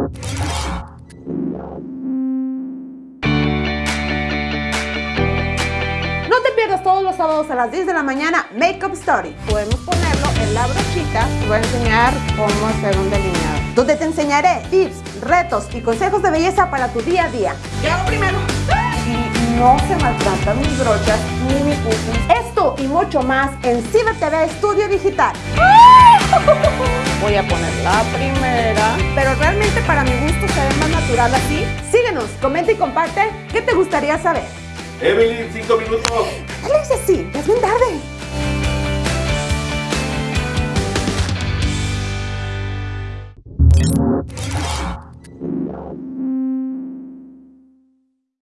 No te pierdas todos los sábados a las 10 de la mañana Makeup Story. Podemos ponerlo en la brochita. Te voy a enseñar cómo hacer un delineado. Donde te enseñaré tips, retos y consejos de belleza para tu día a día. ¿Qué hago primero? Y no se maltratan mis brochas ni mi puffy. Esto y mucho más en Ciber TV Estudio Digital. Voy a poner la primera, pero realmente para mi gusto se ve más natural así. Síguenos, comenta y comparte qué te gustaría saber. Evelyn, cinco minutos. Dale, sí, ya es bien tarde.